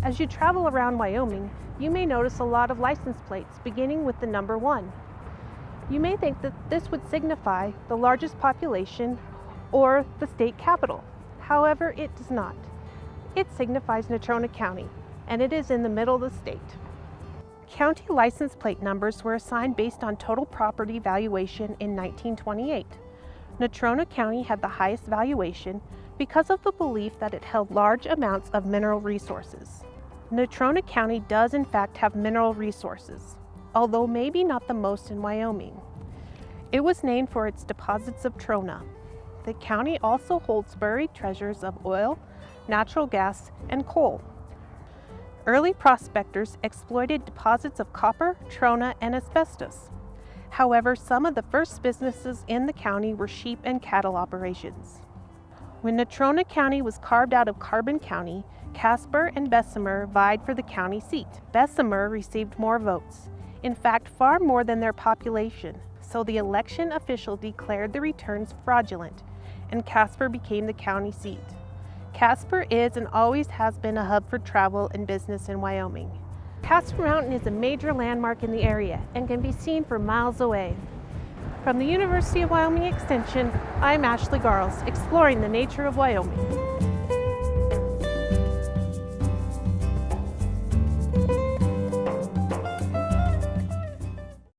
As you travel around Wyoming, you may notice a lot of license plates beginning with the number one. You may think that this would signify the largest population or the state capital. However, it does not. It signifies Natrona County, and it is in the middle of the state. County license plate numbers were assigned based on total property valuation in 1928. Natrona County had the highest valuation because of the belief that it held large amounts of mineral resources. Natrona County does in fact have mineral resources, although maybe not the most in Wyoming. It was named for its deposits of trona. The county also holds buried treasures of oil, natural gas, and coal. Early prospectors exploited deposits of copper, trona, and asbestos. However, some of the first businesses in the county were sheep and cattle operations. When Natrona County was carved out of Carbon County, Casper and Bessemer vied for the county seat. Bessemer received more votes, in fact far more than their population, so the election official declared the returns fraudulent and Casper became the county seat. Casper is and always has been a hub for travel and business in Wyoming. Casper Mountain is a major landmark in the area and can be seen for miles away. From the University of Wyoming Extension, I'm Ashley Garles, exploring the nature of Wyoming.